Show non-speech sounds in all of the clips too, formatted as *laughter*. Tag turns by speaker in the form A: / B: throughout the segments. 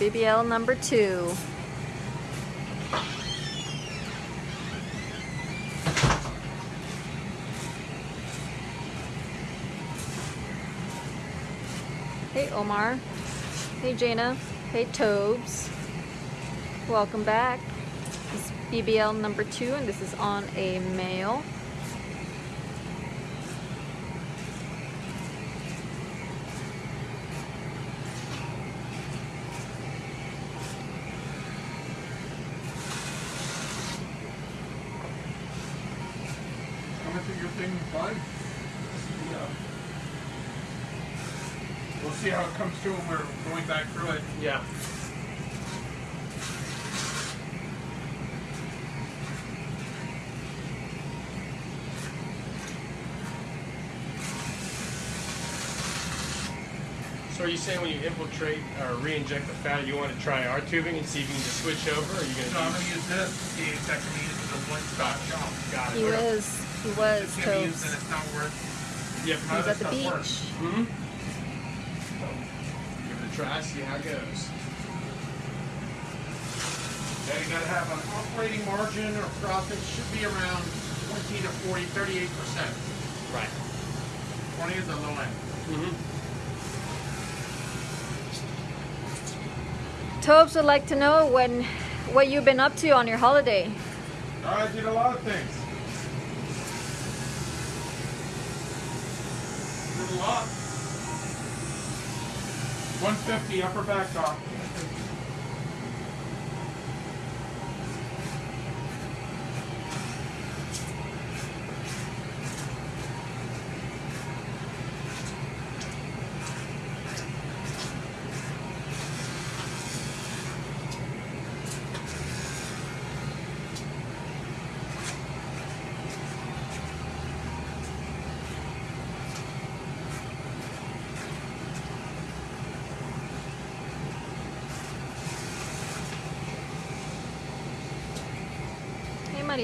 A: BBL number two. Hey Omar. Hey Jana. Hey Tobes. Welcome back. This is BBL number two and this is on a male.
B: How much of your thing fine? Yeah. We'll see how it comes through when we're going back through it.
C: Yeah. So are you saying when you infiltrate or re-inject the fat, you want to try our tubing and see if you can just switch over, or are you
B: So I'm
C: gonna?
B: gonna use this to see if that can be used as a one-stop shop.
C: Got
A: He
C: it.
A: was, he was
B: It's gonna be used and it's not worth.
C: Yep.
A: He was at the
B: stuff work?
A: beach.
C: Give it a try. See how it goes.
B: Yeah, you gotta have an operating margin or profit should be around 20 to 40, 38 percent.
C: Right.
B: 20 is the low end.
C: Mm-hmm.
A: Tobes would like to know when, what you've been up to on your holiday.
B: I did a lot of things. Did a lot. 150 upper back dock.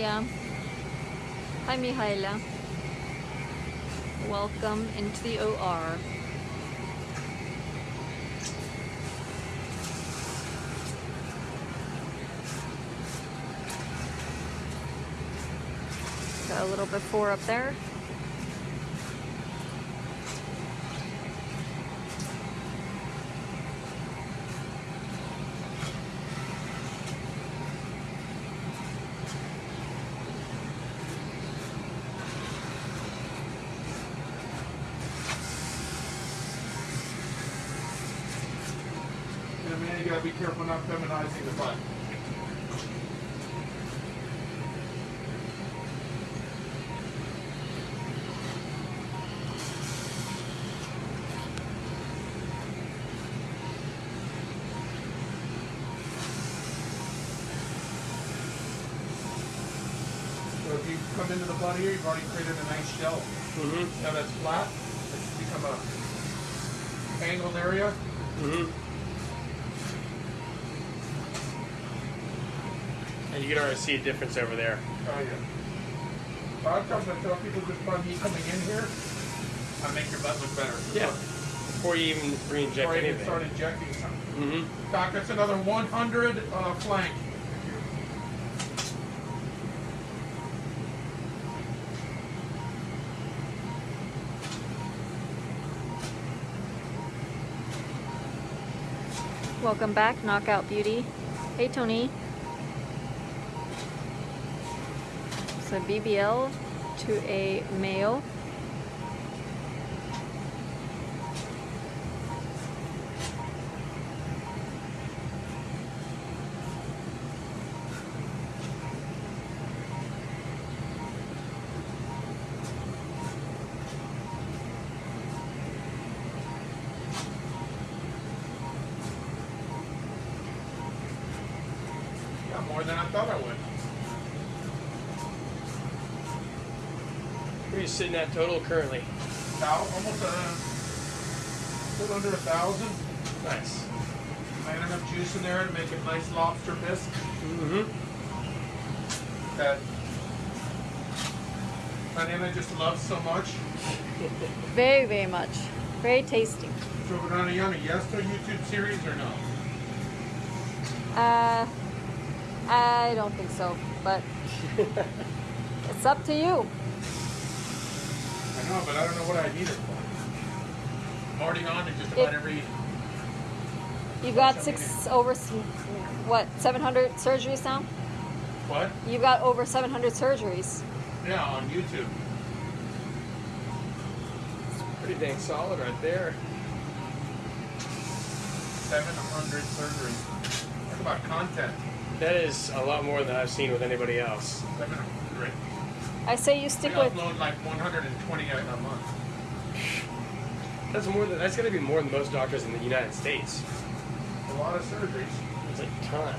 A: Hi Mihaila. Welcome into the OR. Got a little before up there.
B: You gotta be careful not feminizing the butt. So if you come into the butt here, you've already created a nice shell.
C: Mm-hmm.
B: Now that's flat, it's become a angled area.
C: Mm-hmm. And you can already see a difference over there.
B: Oh, yeah. A lot of times I tell people just by me coming in here, I make your butt look better.
C: Yeah. Before you even re-inject anything.
B: Before I even start injecting something.
C: Mm-hmm.
B: Doc, that's another 100 uh, flank.
A: Welcome back, Knockout Beauty. Hey Tony. So BBL to a male.
C: Sitting at total currently?
B: Thou, almost a little under a thousand.
C: Nice.
B: I had enough juice in there to make a nice lobster bisque.
C: Mm-hmm.
B: That my Nana just loves so much.
A: Very, very much. Very tasty.
B: So, Banana Yana, yes to a YouTube series or no?
A: Uh, I don't think so, but *laughs* it's up to you.
B: I know, but I don't know what I need it for. I'm already on it just about
A: It-
B: every.
A: You got six over what 700 surgeries now?
B: What?
A: You've got over 700 surgeries.
B: Yeah, on YouTube.
C: Pretty dang solid right there.
B: 700 surgeries. Talk about content.
C: That is a lot more than I've seen with anybody else.
B: 700.
A: I say you
B: We
A: stick with.
B: upload like 120 a a month.
C: That's more than that's gonna be more than most doctors in the United States.
B: A lot of surgeries.
C: It's a ton.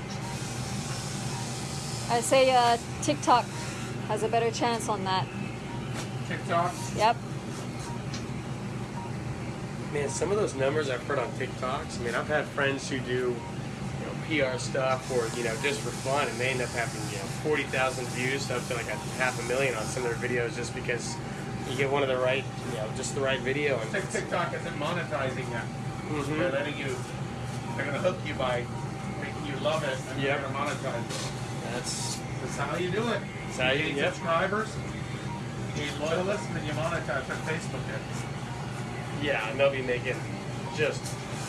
A: I say uh, TikTok has a better chance on that.
B: TikTok.
A: Yep.
C: Man, some of those numbers I've heard on TikToks. I mean, I've had friends who do, you know, PR stuff or you know just for fun, and they end up having you know forty thousand views up to like a half a million on some of their videos just because you get one of the right, you know, just the right video. And
B: Tik- TikTok isn't monetizing yet.
C: Mhm.
B: They're letting you. They're gonna hook you by making you love it, and
C: Yep.
B: they're gonna monetize it.
C: that's
B: That's how you do it.
C: That's how you-
B: gain
C: yep.
B: subscribers, gain loyalists, and then you monetize on Facebook. It.
C: yeah, and they'll be making just,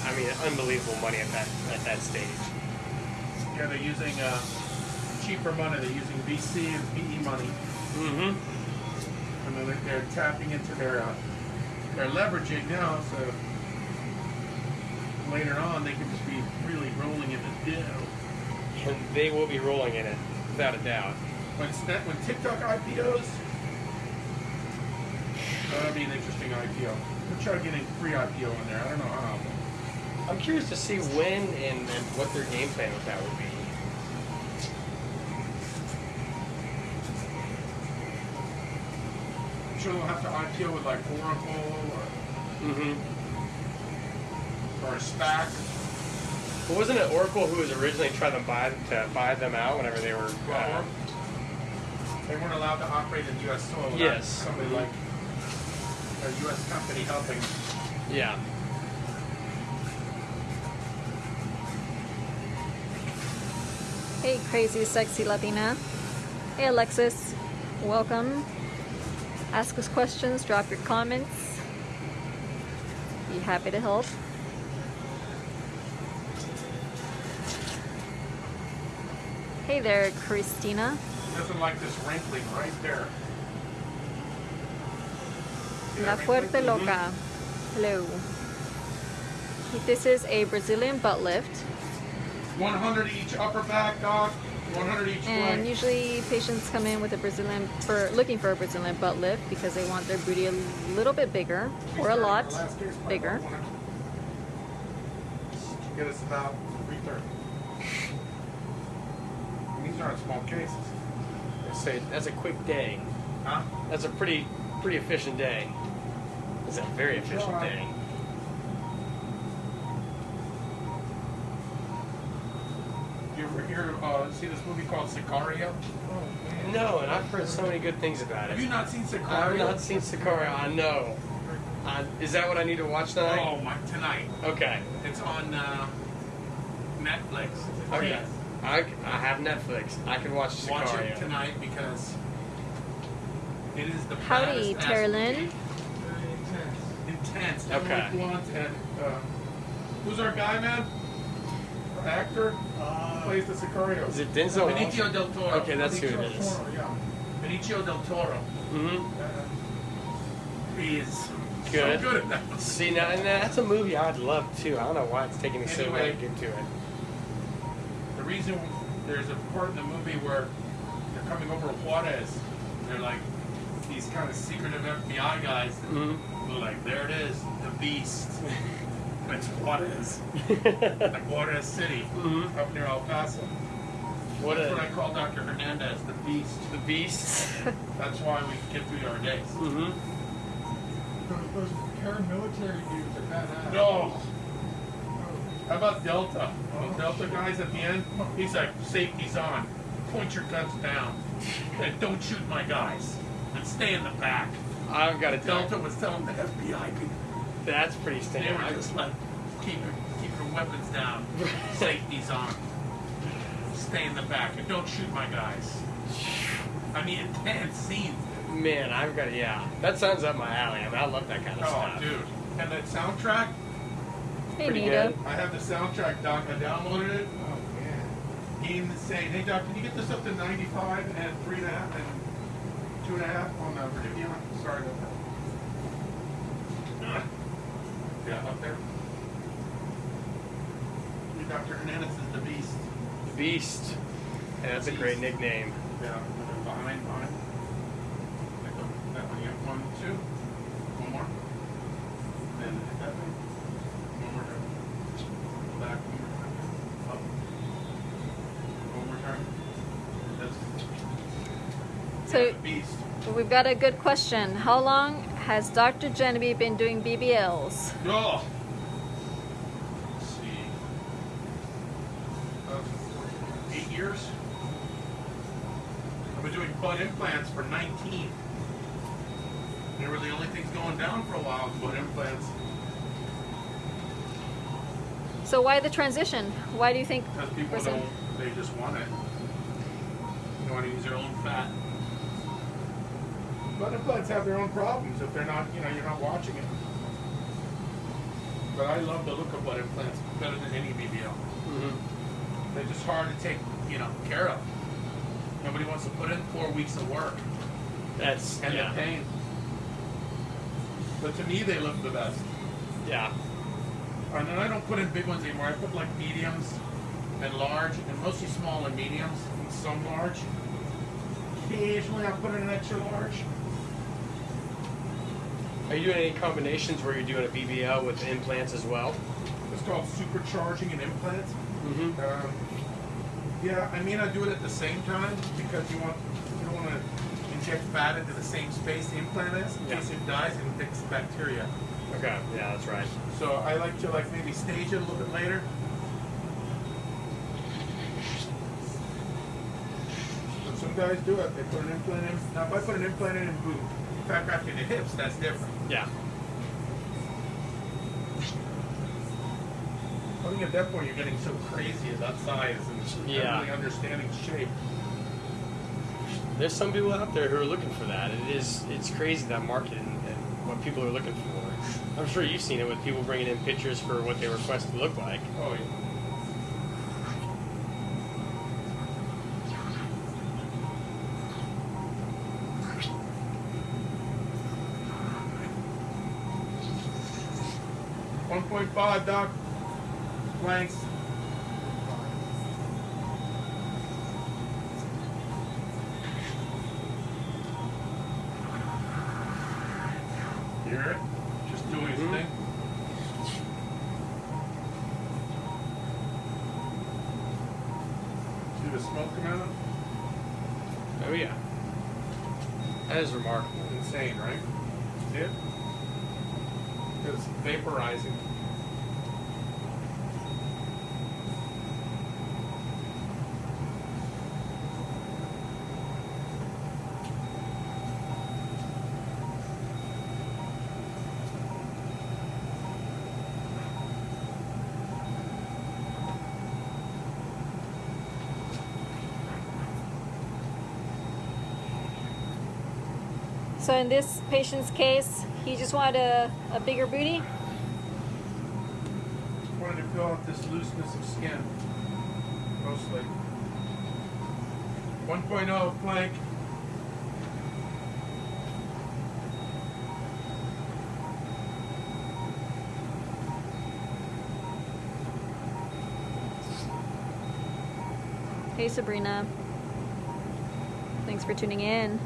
C: I mean, unbelievable money at that at that stage.
B: Yeah, they're using uh, cheaper money. They're using VC and PE money,
C: Mm-hmm.
B: and then they're, they're tapping into their uh, they're leveraging now. So later on, they can just be really rolling in the dough.
C: And they will be rolling in it without a doubt.
B: When when TikTok IPOs, that'll be an interesting IPO. trying to get a free IPO in there. I don't know how.
C: I'm curious to see when and, and what their game plan with that would be.
B: I'm sure they'll have to IPO with like Oracle or,
C: Mm-hmm.
B: or a SPAC.
C: But wasn't it Oracle who was originally trying to buy to buy them out whenever they were? Uh,
B: they weren't allowed to operate in U.S. soil.
C: Yes.
B: Somebody like a U.S. company helping.
C: yeah.
A: Hey, crazy, sexy Latina. Hey, Alexis. Welcome. Ask us questions, drop your comments. Be happy to help. Hey there, Christina.
B: Doesn't like this wrinkling right there.
A: La Fuerte? Loca. Hello. This is a Brazilian butt lift.
B: 100 each upper back, doc. 100 each
A: And
B: leg.
A: usually patients come in with a Brazilian for looking for a Brazilian butt lift because they want their booty a little bit bigger or a lot bigger.
B: Get us about 330. These aren't small cases.
C: So that's a quick day.
B: Huh?
C: That's a pretty pretty efficient day. It's a very efficient day.
B: You ever hear, uh, see this movie called Sicario? Oh, man.
C: No, and I've heard so many good things about it.
B: Have
C: it.
B: you not seen Sicario?
C: I've not seen Sicario. I know. Uh, is that what I need to watch tonight?
B: Oh, my, tonight.
C: Okay.
B: It's on uh, Netflix.
C: Okay. I, I have Netflix. I can watch Sicario.
B: Watch it tonight because it is the
A: Howdy,
B: baddest
A: Tara
B: ass Intense.
C: Okay.
B: Emily Blunt and uh, who's our guy, man? Our actor plays the Sicario.
C: Is it Denzel?
B: Benicio del Toro.
C: Okay, that's who
B: Benicio
C: it is.
B: Del Toro, yeah. Benicio del Toro.
C: Mm-hmm.
B: Uh, he is
C: Good.
B: so good at that.
C: See now, and that's a movie I'd love too. I don't know why it's taking me so long to get to it.
B: The reason there's a part in the movie where they're coming over Juarez, they're like these kind of secretive FBI guys.
C: Mm-hmm.
B: Like, there it is, the beast. *laughs* And it's Juarez, *laughs* like Juarez City,
C: Mhm.
B: up near El Paso.
C: What
B: That's what I call Dr. Hernandez, the beast.
C: the beast. *laughs*
B: That's why we get through our days.
C: Mm-hmm.
D: Those, those paramilitary dudes are badass.
B: No. How about Delta? Those Delta guys at the end, he's like, safety's on. Point your guns down. And don't shoot my guys. And stay in the back.
C: I've got to tell
B: Delta
C: you,
B: was telling the FBI people.
C: That's pretty
B: They
C: standard.
B: were just like, keep your, keep your weapons down. Safety's on. stay in the back and don't shoot my guys. *sighs* I mean, intense scenes.
C: Man, I've got yeah. That sounds up my alley. I mean, I love that kind of
B: Oh,
C: stuff.
B: dude. And that soundtrack,
A: Hey,
C: Pretty
A: Nita.
C: good.
B: I have the soundtrack, Doc. I downloaded it.
D: Oh man.
B: Insane. Hey, Doc, can you get this up to 95 and three and a half and two and a half on the Renuvion? Sorry about that. Yeah, up there. Dr. Hernandez is the beast.
C: The Beast. And that's a great nickname.
B: Yeah, and then behind, behind. Like the- That one, yeah, one, two. One more. Then hit that thing. One more time. Back, one more time. Up. One more time. That's
A: So
B: yeah, beast.
A: we've got a good question. How long has Dr. Genevieve been doing BBLs?
B: Oh. Uh, eight years. I've been doing butt implants for 19. They were the only things going down for a while. Butt implants.
A: So why the transition? Why do you think?
B: Because people don't, they just want it. They want to use their own fat. Butt implants have their own problems if they're not, you know, you're not watching it. But I love the look of butt implants better than any BBL.
C: Mm-hmm.
B: They're just hard to take, you know, care of. Nobody wants to put in four weeks of work
C: That's
B: and
C: yeah.
B: the pain. But to me, they look the best.
C: Yeah.
B: And then I don't put in big ones anymore. I put like mediums and large, and mostly small and mediums, and some large. Occasionally, I'll put in an extra large.
C: Are you doing any combinations where you're doing a BBL with implants as well?
B: It's called supercharging an implant.
C: Mm-hmm.
B: Um, yeah, I mean I do it at the same time because you want you don't want to inject fat into the same space the implant is in
C: Yeah.
B: case it dies and infects bacteria.
C: Okay. Yeah, that's right.
B: So I like to like maybe stage it a little bit later. But some guys do it. They put an implant in. Now if I put an implant in and boom, graft in the hips, that's different.
C: Yeah.
B: I think at that point you're getting so crazy that size and
C: Yeah.
B: really understanding shape.
C: There's some people out there who are looking for that. It is it's crazy that market and, and what people are looking for. I'm sure you've seen it with people bringing in pictures for what they request to look like.
B: Oh yeah. One point five, Doc. Blanks. Hear it? Just doing his
C: Mhm.
B: thing. See the smoke come out?
C: Oh yeah. That is remarkable.
B: Insane, right? See it? It's vaporizing.
A: So in this patient's case, he just wanted a, a bigger booty.
B: Wanted to fill out this looseness of skin. Mostly. 1.0 flank.
A: Hey Sabrina. Thanks for tuning in.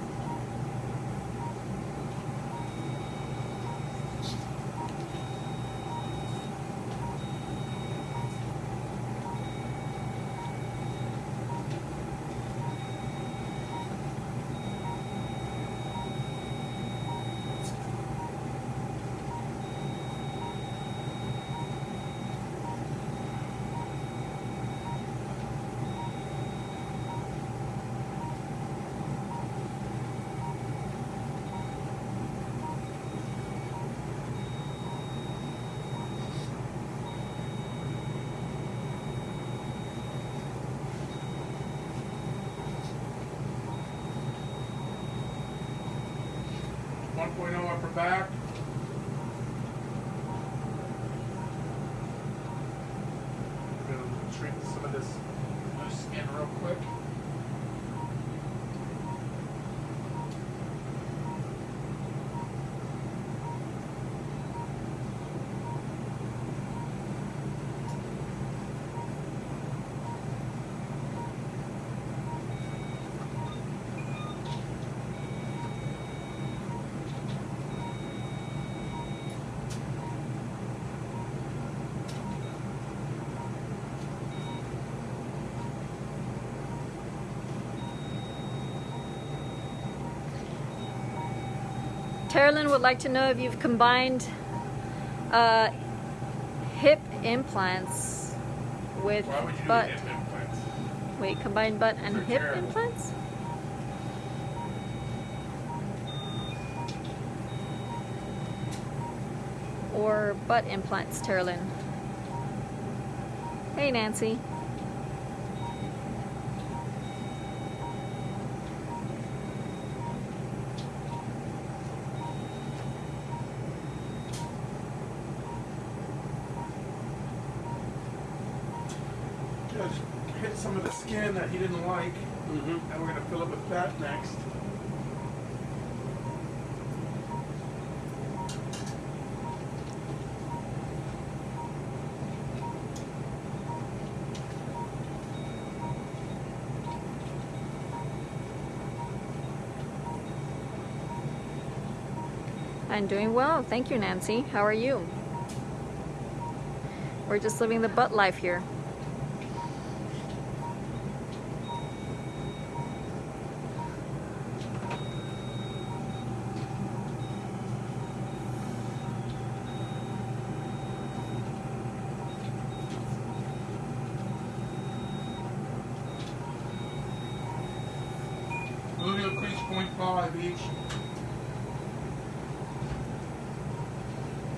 A: Terilyn would like to know if you've combined uh, hip implants with
B: Why would you
A: butt.
B: implants?
A: Wait, combined butt and
B: They're
A: hip
B: terrible.
A: implants? Or butt implants, Terilyn? Hey, Nancy.
B: Just hit some of the skin that he didn't like,
C: Mm-hmm.
B: and we're gonna fill it with that next.
A: I'm doing well. Thank you, Nancy. How are you? We're just living the butt life here.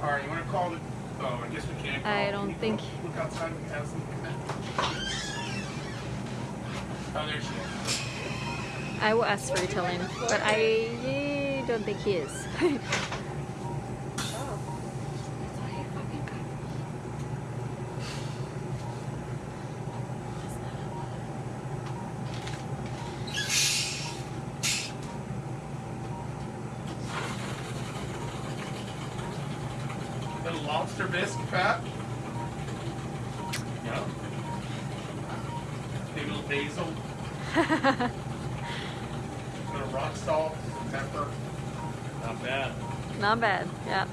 B: You wanna call it, oh, I guess we can't call
A: I don't
B: Can
A: think-
B: Look outside, we have some Oh, there she is.
A: I will ask for Ritalin, but I don't think he is. *laughs*
B: Little lobster bisque, Pat. Yeah. Big little basil. Little rock salt, some pepper. Not bad.
A: Not bad, yeah.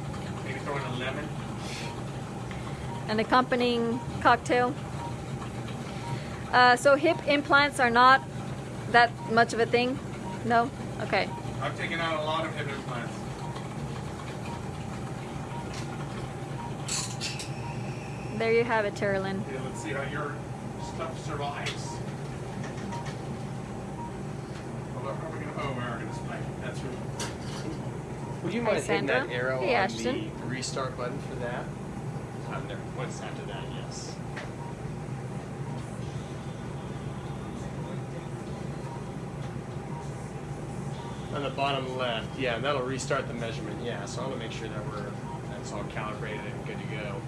B: Maybe throw in a lemon.
A: An accompanying cocktail. Uh, so hip implants are not that much of a thing? No? Okay.
B: I've taken out a lot of hip implants.
A: There you have it, Terilyn.
B: Yeah, let's see how your stuff survives. Well, how are we gonna, oh, we are gonna spike. That's really.
C: Would you
A: Hey,
C: mind hitting that arrow
A: Hey,
C: on
A: Ashton.
C: the restart button for that?
E: There, once after that, yes.
C: On the bottom left, yeah, and that'll restart the measurement. Yeah, so I want to make sure that we're that's all calibrated and good to go.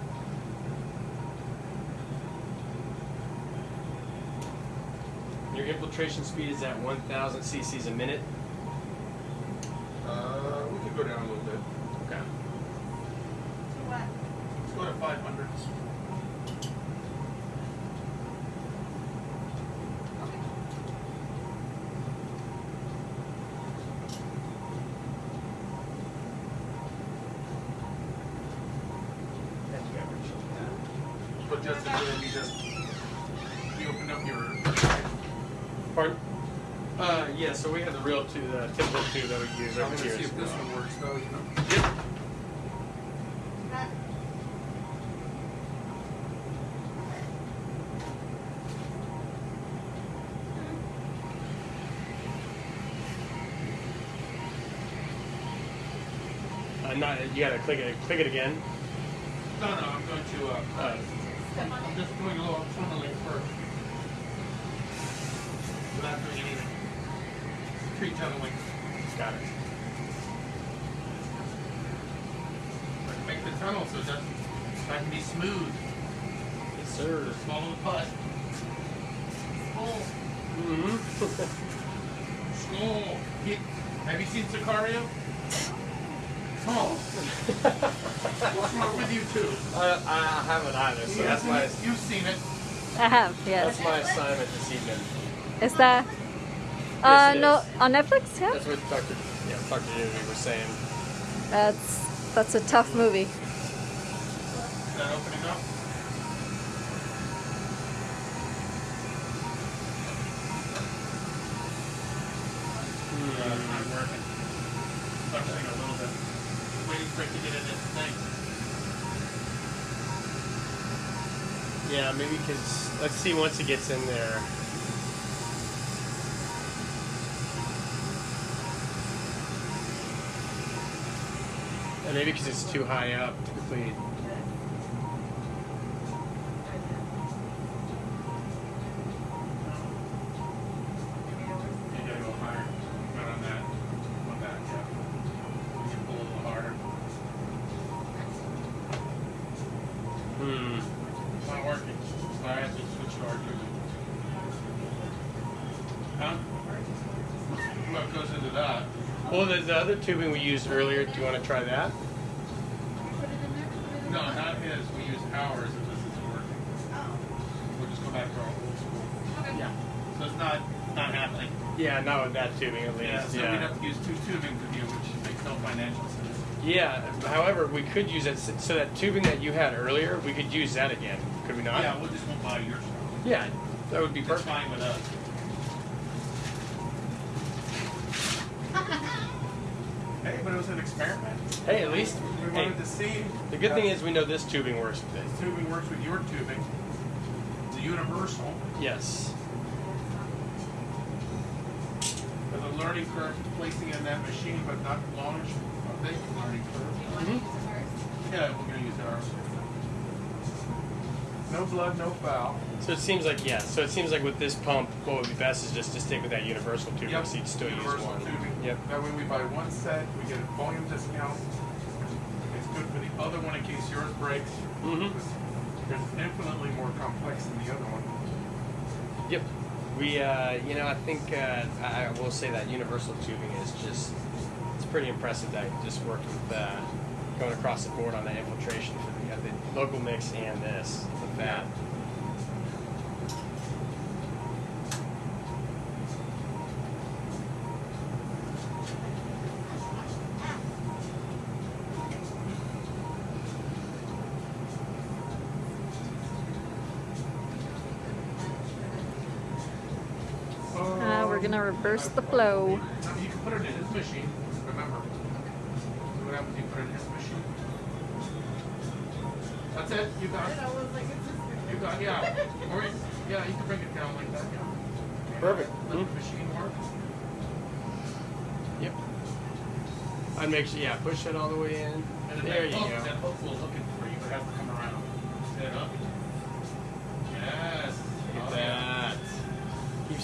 C: Your infiltration speed is at 1,000 cc's a minute.
B: Uh, we could go down a little But just as just, you opened up your,
C: Pardon? Uh, yeah. So we have the real tube, the typical two that we use
B: I'm gonna see if this one works though, you know.
C: Yep. Uh, not, you gotta click it. Click it again.
B: No, no, I'm going to, uh,
C: Uh,
B: I'm just doing a little tunneling first. Without doing anything. Tree tunneling.
C: got it.
B: Make the tunnel, so that doesn't, I can be smooth.
C: Yes, sir.
B: Just follow the putt. Skull.
C: Mm-hmm. *laughs*
B: Skull. Have you seen Sicario? *laughs* Oh. What's wrong with you two?
C: I, I haven't either, so that's my
B: You've seen it.
A: I have, yes.
C: that's
A: yes.
C: my assignment this evening.
A: Is that? Uh,
C: it
A: no,
C: is.
A: on Netflix. Yeah.
C: That's what Dr. Yeah, Dr. Newby was saying.
A: That's that's a tough movie.
B: Is that opening up? Uh, it's not working. Functioning a little bit. It to get in.
C: Yeah, maybe because let's see once it gets in there. And maybe because it's too high up,
B: to typically.
C: Well, the, the other tubing we used earlier, do you want to try that?
B: No, not his. We use ours if this isn't working. We'll just go back to our old school. Yeah. So it's not not happening.
C: Yeah, not with that tubing at least.
B: Yeah. So
C: yeah.
B: we'd have to use two tubings with you, which makes no financial sense.
C: Yeah, However, we could use it. So that tubing that you had earlier, we could use that again. Could we not?
B: Yeah, we'll just won't buy yours.
C: Yeah, that would be
B: It's
C: perfect.
B: fine with us. Hey,
C: at least
B: We
C: hey,
B: wanted to see.
C: the good
B: uh,
C: thing is we know this tubing works with it.
B: this tubing works with your tubing. It's a universal.
C: Yes.
B: There's a learning curve to placing in that machine, but not large. A big learning curve.
C: Mm-hmm.
B: Yeah, we're gonna use ours. No blood, no foul.
C: So it seems like yeah. So it seems like with this pump, what would be best is just to stick with that universal tubing,
B: Yep,
C: so you'd still use
B: universal
C: one.
B: tubing.
C: Yep.
B: That way we buy one set, we get a volume discount. It's good for the other one in case yours breaks.
C: Mhm.
B: It's infinitely more complex than the other one.
C: Yep. We, uh, you know, I think uh, I, will say that universal tubing is just, it's pretty impressive that just worked with uh, going across the board on the infiltration for the, uh, the local mix and this with that.
A: Uh, we're gonna reverse the flow.
B: You can put it in his machine, remember. See what happens, you put it in his machine. That's it, you got it. You got, yeah. Or, yeah, you can bring it down like that, yeah.
C: Perfect.
B: Let the machine work.
C: Yep. I'd make sure, yeah, push it all the way in.
B: And
C: There you go.
B: That hook will hook it for you, but it has to come around. Set up.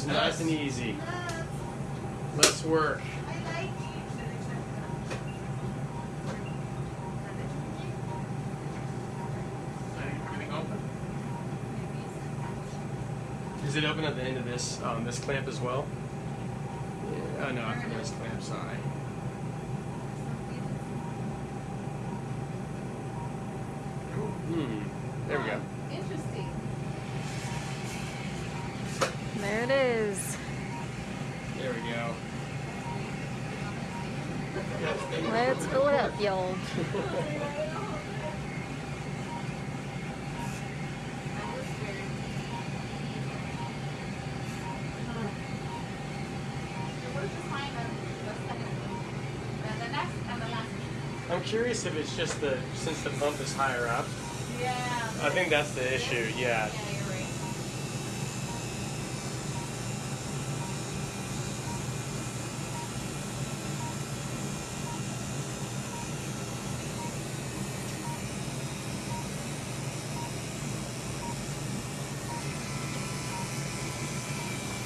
C: Keeps it nice and easy. Less work. Is it open at the end of this um, this clamp as well? Yeah. Oh no, after this clamp. Sorry. Hmm. There we go.
F: One.
C: I'm curious if it's just the since the bump is higher up.
F: Yeah.
C: I think that's the issue. Yeah.
F: Yeah, you're right.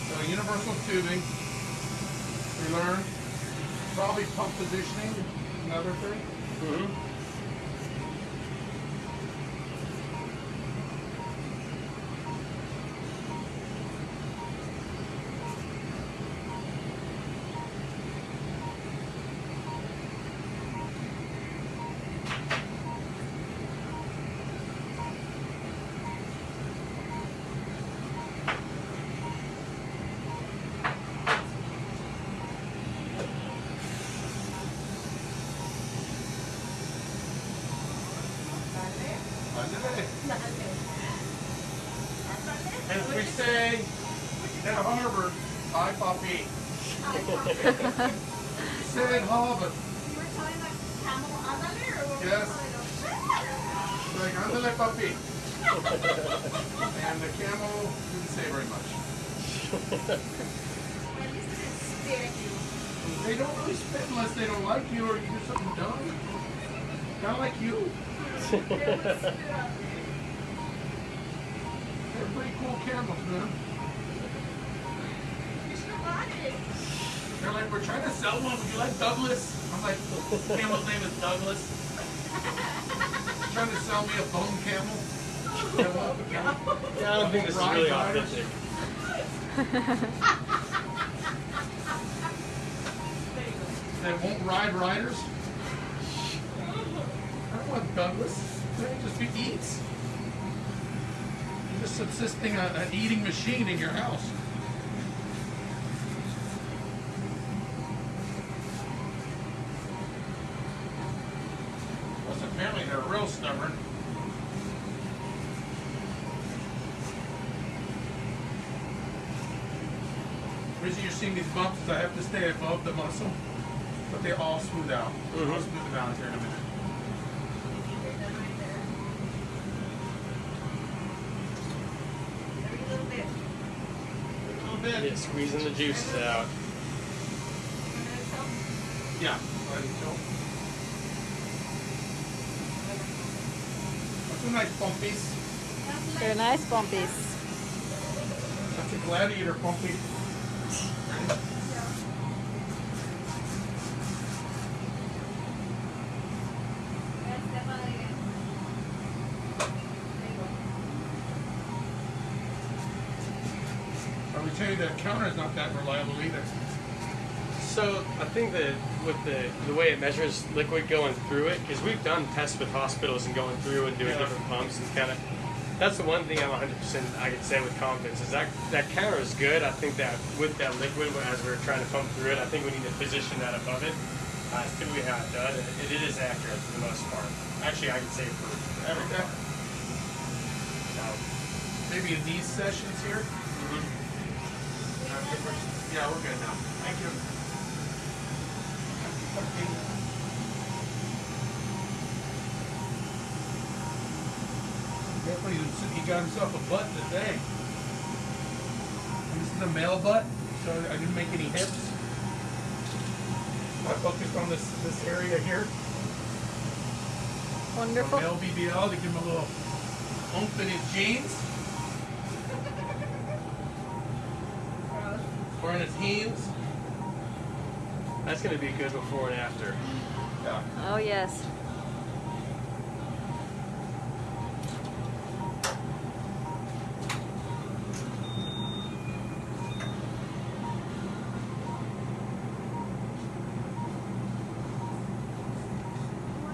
B: So universal tubing, we learned. Probably pump positioning, another thing.
C: hmm
B: say at Harvard, hi puppy. Say at Harvard,
F: You were telling the camel ándale or what were you
B: Yes.
F: telling them?
B: like andale puppy. And the camel didn't say very much.
F: Well, at least it didn't spit at you.
B: They don't really spit unless they don't like you or you do something dumb. Kind of like you.
F: They would spit up.
B: They're pretty cool camels, man.
F: You should have bought it.
B: They're like, we're trying to sell one. Would you like Douglas? I'm like, the camel's name is Douglas. *laughs* trying to sell me a bone camel. They
C: Yeah, I don't think this is really
B: Ride riders.
C: authentic.
B: They won't ride riders. Douglas. Just be eats. You're just subsisting a, an eating machine in your house. Plus, apparently they're real stubborn. The reason you're seeing these bumps is I have to stay above the muscle, but they all smooth out. I'll
C: Mhm.
B: smooth them out here in a minute.
F: Every little bit.
B: A little bit.
C: Yeah, squeezing the juices out.
B: Yeah. Right until. Nice bumpies.
A: They're nice bumpies.
B: That's a gladiator bumpy. Ready?
F: That's definitely it. There you go.
B: I would tell you that counter is not that reliable either.
C: So I think that with the the way it measures liquid going through it, because we've done tests with hospitals and going through and doing
B: Yeah.
C: different pumps and kind of. That's the one thing I'm 100% I can say with confidence is that that counter is good. I think that with that liquid, as we're trying to pump through it, I think we need to position that above it. Uh, it's typically how it does, and it, it is accurate for the most part. Actually, I can say for every part. So,
B: Maybe in these sessions here.
C: mhm.
B: Uh, Yeah, we're good now. Thank you. Definitely, he got himself a butt today. This is a male butt, so I didn't make any hips. I focused on this this area here.
A: Wonderful.
B: male BBL to give him a little oomph in his jeans *laughs* or in his heels.
C: That's going to be good before and after.
B: Yeah.
A: Oh, yes.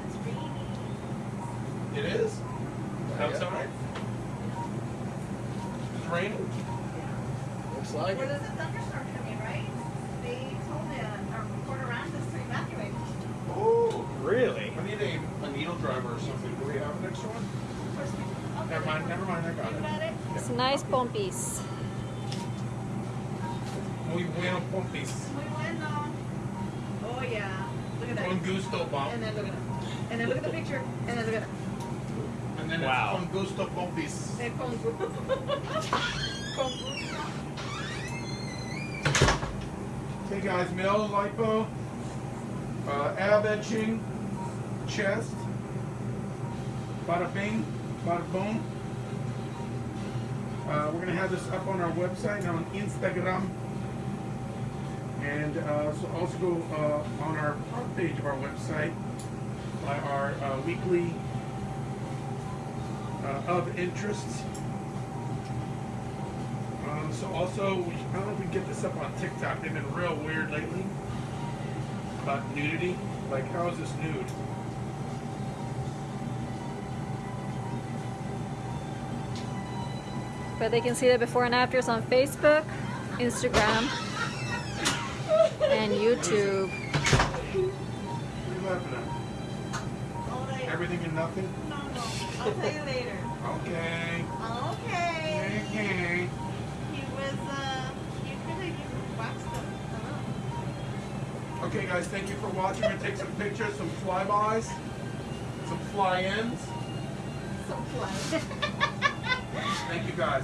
F: It's raining.
B: It is? Outside? It's raining?
C: Looks like
F: Well, there's a thunderstorm coming, right? They told the, our reporter Randus to evacuate.
B: Oh.
C: Really?
B: I need a, a needle driver or something. Do we have an extra one?
F: First we- okay,
B: Never mind, never mind, I got
F: You
B: it.
F: got it?
A: It's nice bumpies.
B: Muy bueno pompis.
F: Muy bueno. Oh, yeah. Look at that.
B: Con gusto bomb.
F: And then look at that. And then look at the picture. And then look at that.
B: And then
C: Wow.
B: it's con gusto pompis.
F: Say con gu- Con gusto.
B: Male lipo, uh, ab etching, chest, bada bing, bada boom. Uh, we're gonna have this up on our website and on Instagram. And uh, so also go uh, on our front page of our website by our uh, weekly uh, of interests. So also, we, I don't know if we get this up on TikTok. They've been real weird lately about nudity. Like, how is this nude?
A: But they can see the before and afters on Facebook, Instagram, and YouTube.
B: What are you laughing at? Everything and nothing?
F: No, no. I'll tell you later.
B: Okay.
F: Okay.
B: Okay. Okay, guys, thank you for watching. We're gonna take some pictures, some flybys, some fly-ins.
F: So fly. *laughs*
B: Thank you, guys.